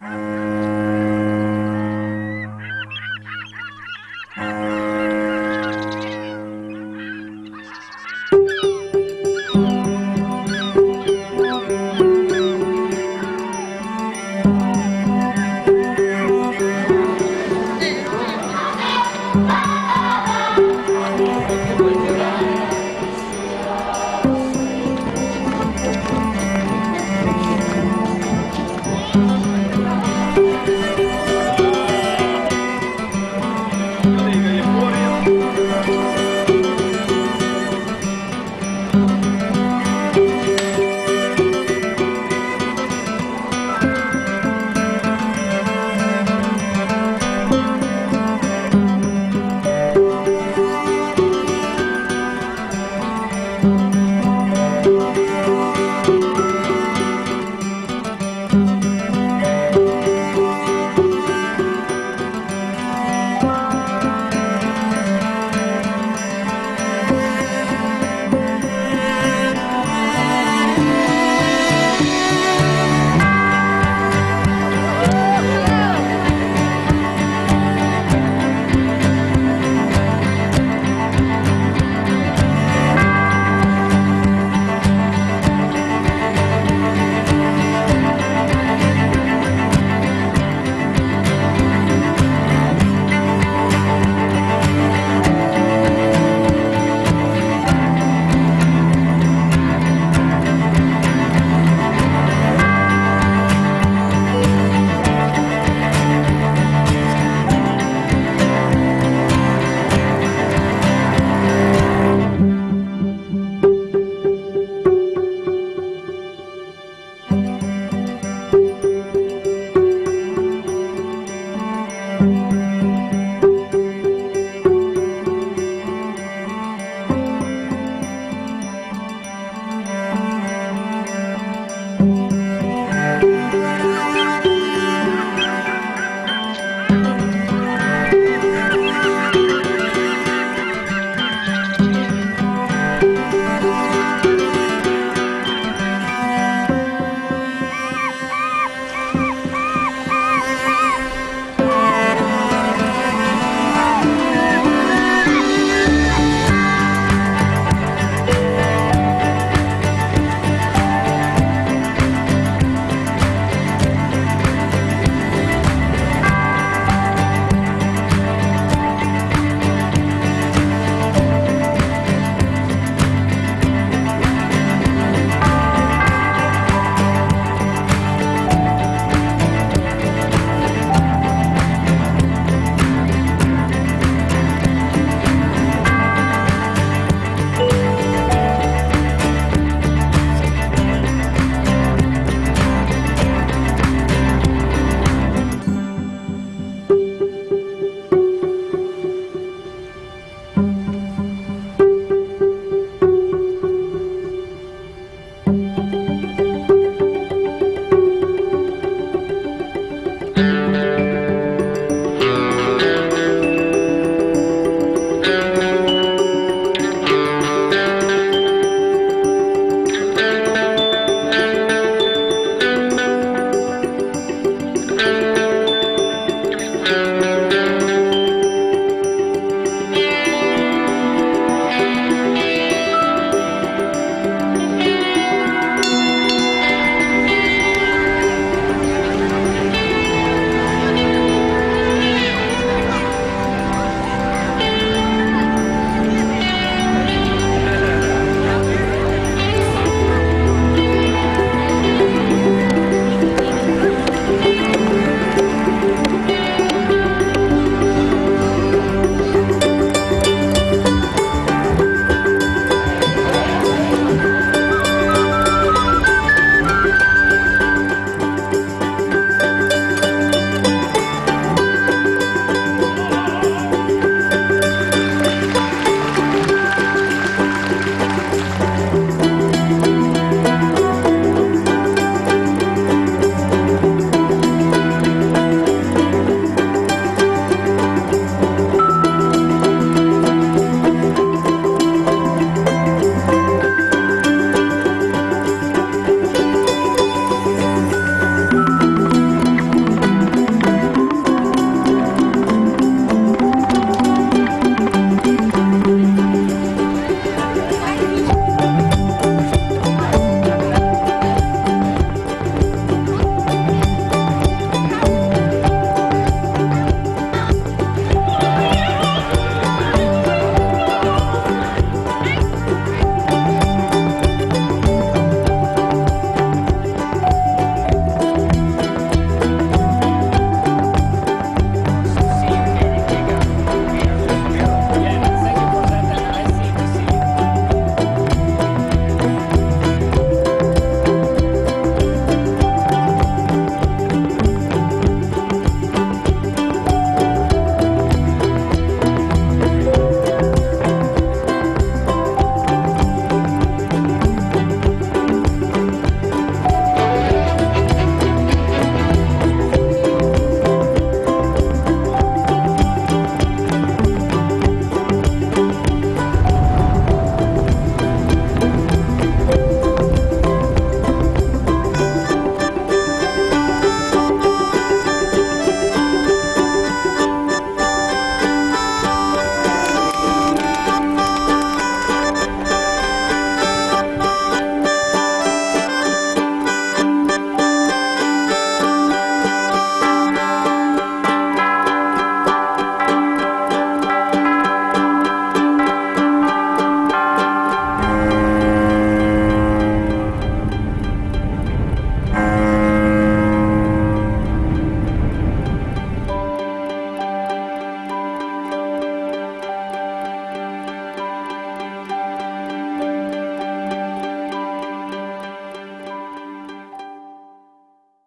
Bye.